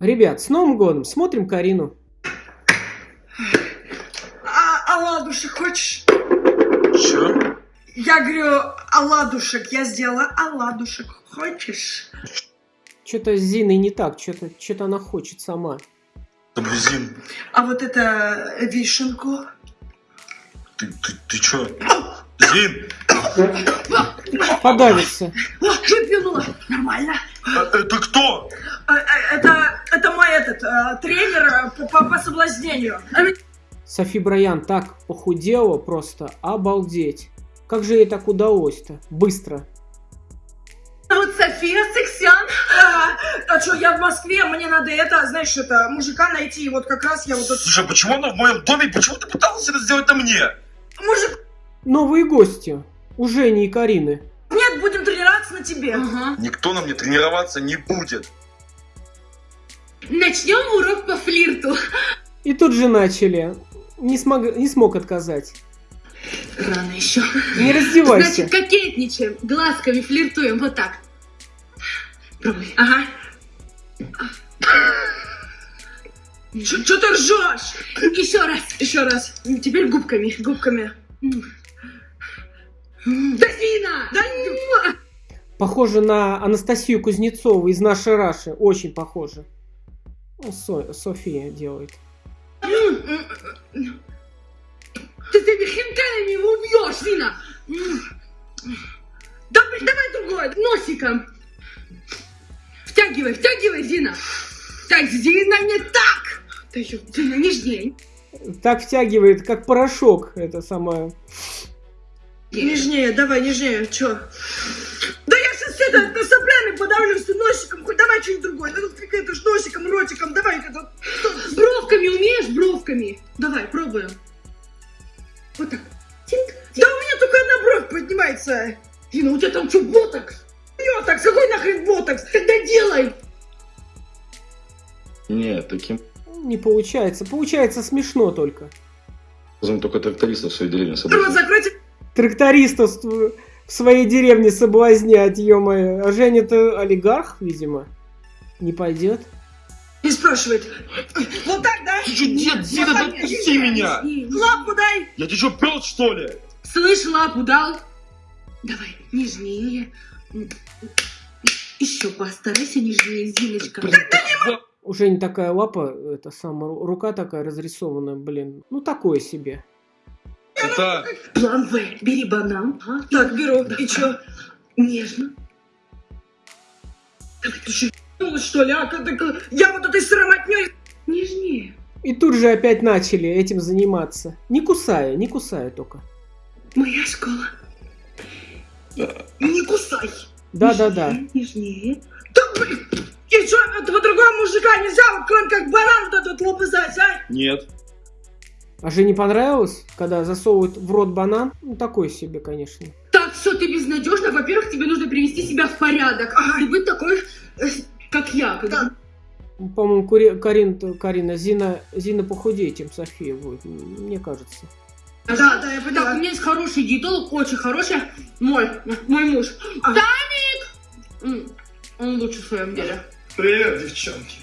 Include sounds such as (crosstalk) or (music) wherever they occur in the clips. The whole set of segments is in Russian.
Ребят, с Новым годом! Смотрим Карину. А оладушек хочешь? Чё? Я говорю, оладушек. Я сделала оладушек. Хочешь? Что-то с Зиной не так, что-то что она хочет сама. Таблизин, А вот это вишенку. ты, ты, ты чё? Зин, Подавится. О, выплюнула. Нормально. а это кто? А, а, Это, это мой этот а, тренер а, по, по- по соблазнению. Софи Брайан так похудела, просто обалдеть. Как же ей так удалось-то? Быстро. Вот София Сексян. А, а что, я в Москве, мне надо это, знаешь, это, мужика найти. Вот как раз я вот. Слушай, а почему она в моем доме? Почему ты пыталась это сделать на мне? Мужик, Новые гости. У Жени и Карины. нет, будем тренироваться на тебе. Никто на мне тренироваться не будет. Начнем урок по флирту. И тут же начали. Не, смог, не смог отказать. Рано еще. Не раздевайся. Значит, кокетничаем, глазками флиртуем, вот так. Пробуй. Ага. Что ты ржешь? Еще раз. Еще раз. Теперь губками, губками. Дофина! Да Похоже на Анастасию Кузнецову из нашей Раши. Очень похоже. Ну, Со- София делает. Ты этими хинкалями его убьешь, Зина! Да, блин, давай другой. Носиком. Втягивай, втягивай, Зина. Так, Зина, не так. Да ё- Зина, нежней. Так втягивает, как порошок. Это самое. Нежнее, давай, нежнее. Чё? Да я сейчас это, это соплями подавлюсь ты носиком. Хоть давай что-нибудь другое. Тут какая-то ж носиком, ротиком. Давай это. С бровками умеешь, бровками? Давай, пробуем. Вот так. Тинк. Да у меня только одна бровь поднимается. Зина, у тебя там что, ботокс? Ботокс, какой нахрен ботокс? Тогда делай. Нет, таким Не получается. Получается смешно только. только трактористов в своей деревне Рот собрать. закройте. Трактористов в своей деревне соблазнять, ё-моё. А Женя-то олигарх, видимо. Не пойдет. Не спрашивает. Вот так, да? Ты чё, дед, Зина, Вот да так, отпусти меня! Не, не. Лапу дай. Я тебе что, пёс, что ли? Слышь, лапу дал? Давай, нежнее. Еще постарайся нежнее, Зиночка. У Жени такая лапа, это самая ру- рука такая разрисованная, блин. Ну, такое себе. Это... План В. Бери банан. а, Так, беру. И чё? Нежно. Ты что, ебанулась, что ли, а? Ты- Я вот этой сыроматней. Нежнее. И тут же опять начали этим заниматься. Не кусая, не кусая только. Моя школа. Не кусай. Да-да-да. Нежнее. Да, блин. И что, этого другого мужика нельзя, вот кроме как баран вот этот лопызать, а? Нет. А Жене понравилось, когда засовывают в рот банан? Ну, такой себе, конечно. Так, все, ты безнадежна. Во-первых, тебе нужно привести себя в порядок. И быть такой, э, как я. когда- По-моему, Кури- Карин, Карина, Зина, Зина похудее, чем София будет, мне кажется. Да, да, я Так, у поняла. меня есть хороший диетолог, очень хороший. Мой, мой муж. А. Таник! М, Он лучше в своем деле. Привет, девчонки.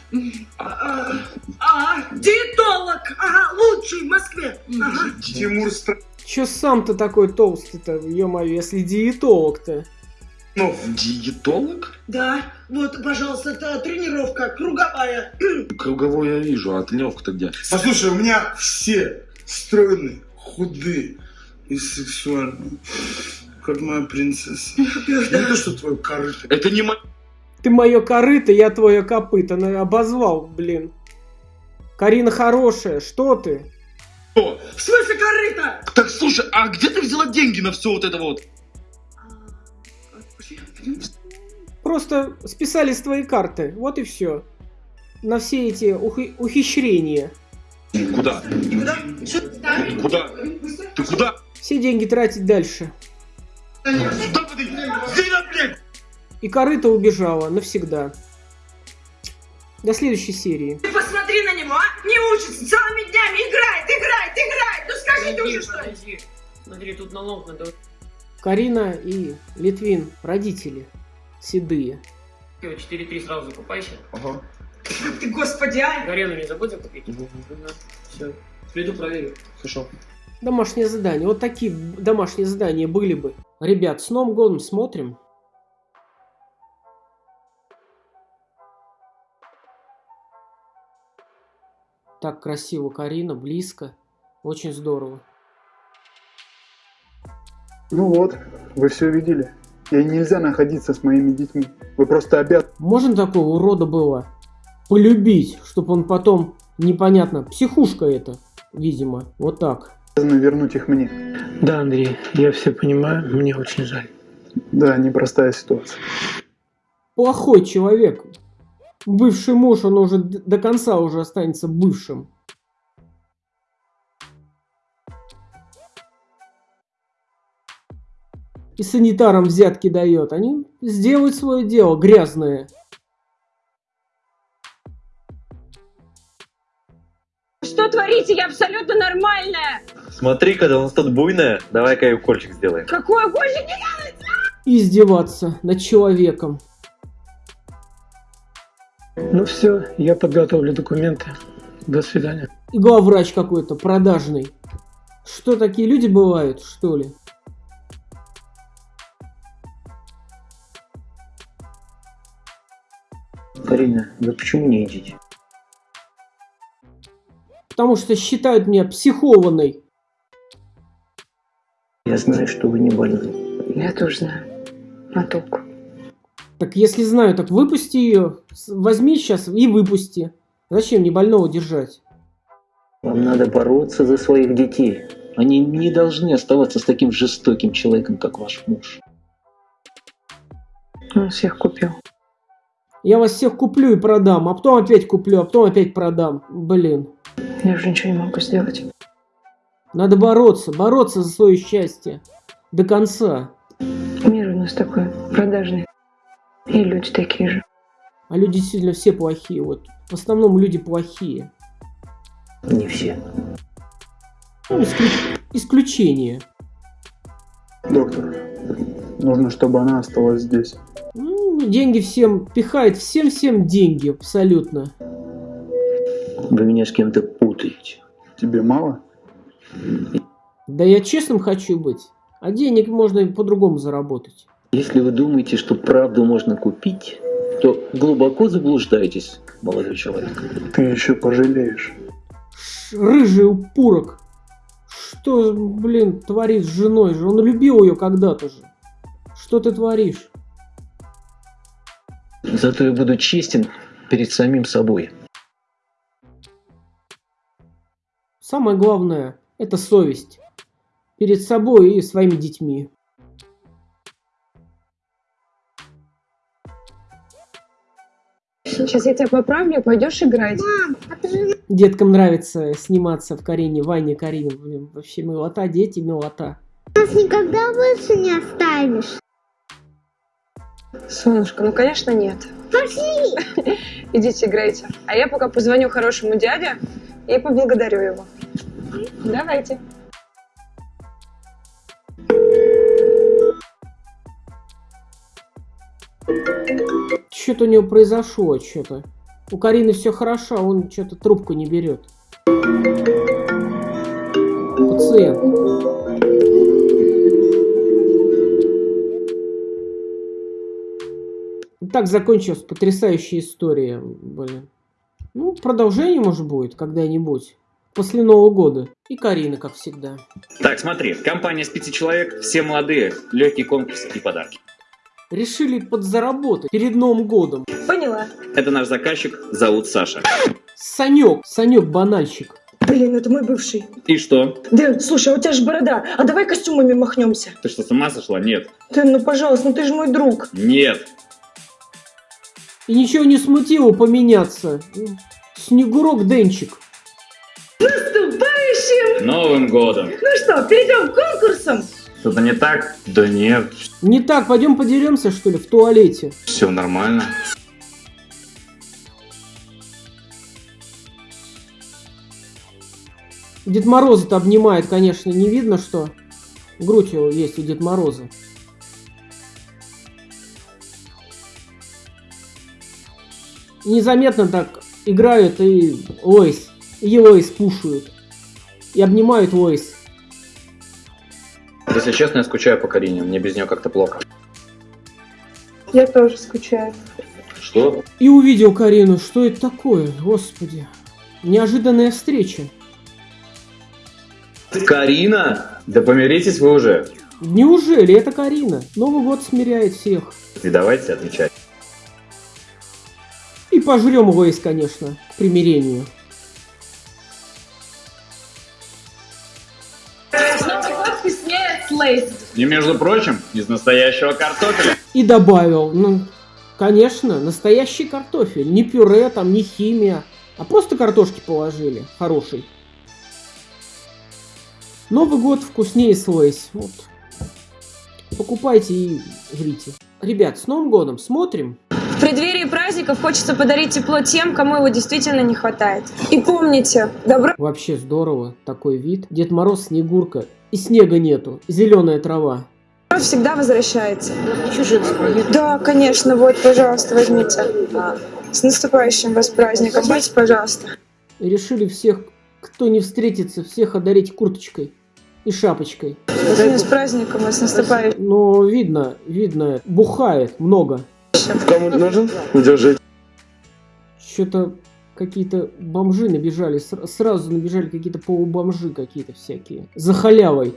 А, а, диетолог, ага, лучший в Москве. Ага. Тимур Стр... Чё сам-то такой толстый-то, ё-моё, если диетолог-то? Ну, диетолог? Да, вот, пожалуйста, это тренировка круговая. (clears throat) Круговой я вижу, а тренировка-то где? Послушай, у меня все стройные, худые и сексуальные. Как моя принцесса. Не то, что твой корыто. Это не мой... Ты мое корыто, я твое копыто. Ну, обозвал, блин. Карина хорошая, что ты? Кто? В смысле корыто? Так, слушай, а где ты взяла деньги на все вот это вот? Просто списали с твоей карты, вот и все. На все эти ухи- ухищрения. Куда? Что? Куда? Ты куда? Все деньги тратить дальше. Куда ты? И корыто убежала навсегда. До следующей серии. Ты посмотри на него, а? Не учится, целыми днями играет, играет, играет. Ну скажите уже что. Смотри, тут налог надо. Карина и Литвин, родители. Седые. 4-3 сразу закупайся. Ага. Ты, господи, а! Гарену не забудем купить? Все. Приду проверю. Хорошо. Домашнее задание. Вот такие домашние задания были бы. Ребят, с Новым годом смотрим. Так красиво, Карина, близко. Очень здорово. Ну вот, вы все видели. Ей нельзя находиться с моими детьми. Вы просто обязаны Можно такого урода было полюбить, чтобы он потом, непонятно, психушка это, видимо, вот так. вернуть их мне. Да, Андрей, я все понимаю, мне очень жаль. Да, непростая ситуация. Плохой человек. Бывший муж, он уже до конца уже останется бывшим. И санитарам взятки дает. Они сделают свое дело грязное. Что творите? Я абсолютно нормальная. Смотри, когда у нас тут буйная, давай-ка и укольчик сделаем. Какой больше не И издеваться над человеком. Ну все, я подготовлю документы. До свидания. И главврач какой-то продажный. Что, такие люди бывают, что ли? Карина, вы почему не едите? Потому что считают меня психованной. Я знаю, что вы не больны. Я тоже знаю. А толку? Так если знаю, так выпусти ее. Возьми сейчас и выпусти. Зачем мне больного держать? Вам надо бороться за своих детей. Они не должны оставаться с таким жестоким человеком, как ваш муж. Он всех купил. Я вас всех куплю и продам, а потом опять куплю, а потом опять продам. Блин. Я уже ничего не могу сделать. Надо бороться, бороться за свое счастье. До конца. Мир у нас такой продажный. И люди такие же. А люди действительно все плохие. Вот. В основном люди плохие. Не все. Ну, исклю- Исключение. Доктор, нужно, чтобы она осталась здесь. Деньги всем пихает, всем-всем деньги абсолютно. Вы меня с кем-то путаете. Тебе мало? Да я честным хочу быть. А денег можно по-другому заработать. Если вы думаете, что правду можно купить, то глубоко заблуждаетесь, молодой человек. Ты еще пожалеешь. Ш- Рыжий упурок. Что, блин, творит с женой же? Он любил ее когда-то же. Что ты творишь? Зато я буду честен перед самим собой. Самое главное – это совесть. Перед собой и своими детьми. Сейчас я тебя поправлю, пойдешь играть. Деткам нравится сниматься в Карине, Ване Карине. Блин, вообще милота, дети, милота. Нас никогда больше не оставишь. Солнышко, ну конечно нет. Пошли! Идите играйте. А я пока позвоню хорошему дяде и поблагодарю его. Давайте. Что-то у него произошло, что-то. У Карины все хорошо, а он что-то трубку не берет. Пациент. Так закончилась потрясающая история, блин. Ну, продолжение, может, будет когда-нибудь. После Нового года. И Карина, как всегда. Так, смотри, компания с пяти человек, все молодые, легкий конкурс и подарки. Решили подзаработать перед Новым годом. Поняла. Это наш заказчик, зовут Саша. Санек, Санек банальщик. Блин, это мой бывший. И что? Дэн, слушай, а у тебя же борода. А давай костюмами махнемся. Ты что, с ума сошла? Нет. Дэн, ну пожалуйста, ну ты же мой друг. Нет. И ничего не смутило поменяться. Снегурок Денчик. Наступающим! Новым годом. Ну что, перейдем к конкурсам? Что-то не так? Да нет. Не так, пойдем подеремся, что ли, в туалете. Все нормально. Дед Мороза-то обнимает, конечно, не видно, что грудь его есть у Дед Мороза. Незаметно так играют и Лойс. И Лойс пушают. И обнимают Лойс. Если честно, я скучаю по Карине. Мне без нее как-то плохо. Я тоже скучаю. Что? И увидел Карину. Что это такое? Господи. Неожиданная встреча. Карина? Да помиритесь вы уже. Неужели это Карина? Новый год смиряет всех. И давайте отвечать. Пожрем Лойс, конечно, к примирению. И, между прочим, из настоящего картофеля. И добавил, ну, конечно, настоящий картофель. Не пюре там, не химия, а просто картошки положили. Хороший. Новый год вкуснее с Лейс. Вот. Покупайте и жрите. Ребят, с Новым годом смотрим. В преддверии праздников хочется подарить тепло тем, кому его действительно не хватает. И помните, добро Вообще здорово, такой вид. Дед Мороз, Снегурка. И снега нету, зеленая трава. всегда возвращается. Да, конечно, вот, пожалуйста, возьмите. С наступающим вас праздником. Будьте, пожалуйста. И решили всех, кто не встретится, всех одарить курточкой и шапочкой. С праздником с наступающим. Но видно, видно, бухает много. Кому нужен? Держи. Что-то какие-то бомжи набежали, ср- сразу набежали какие-то полубомжи какие-то всякие. За халявой.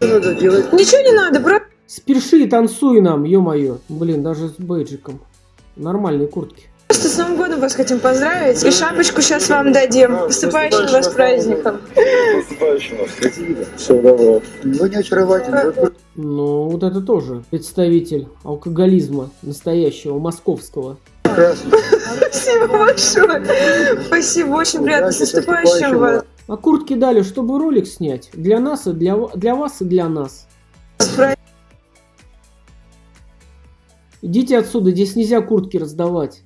Ничего не надо, просто Спеши и танцуй нам, ё-моё. Блин, даже с бейджиком. Нормальные куртки. С Новым годом вас хотим поздравить. И шапочку сейчас вам дадим. С наступающим вас праздником. Все, давай. Вы не очаровательны. Ну, вот это тоже представитель алкоголизма настоящего, московского. Спасибо большое. Спасибо, очень приятно. С наступающим вас. А куртки дали, чтобы ролик снять. Для нас и для, для вас и для нас. Идите отсюда, здесь нельзя куртки раздавать.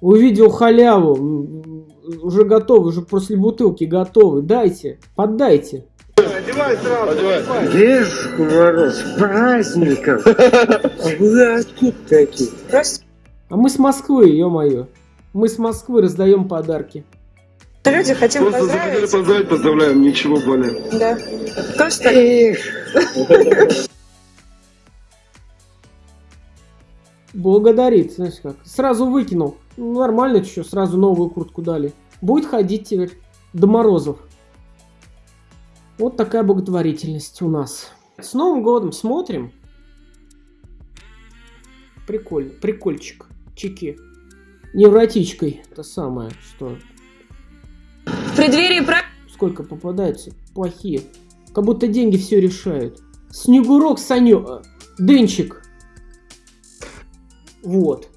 Увидел халяву. Уже готовы, уже после бутылки готовы. Дайте, поддайте. Дедушка Мороз, с праздником! А вы откуда такие? А мы с Москвы, ё-моё. Мы с Москвы раздаем подарки. Люди хотим Просто захотели поздравить. поздравить, поздравляем, ничего более. Да. Просто Благодарит, знаешь как. Сразу выкинул. Ну, нормально что, сразу новую куртку дали. Будет ходить теперь до морозов. Вот такая благотворительность у нас. С Новым годом смотрим. Прикольно, прикольчик. Чеки. Невротичкой. Это самое, что... в преддверии праздников. Сколько попадается? Плохие. Как будто деньги все решают. Снегурок, Саню... э, Денчик. Вот.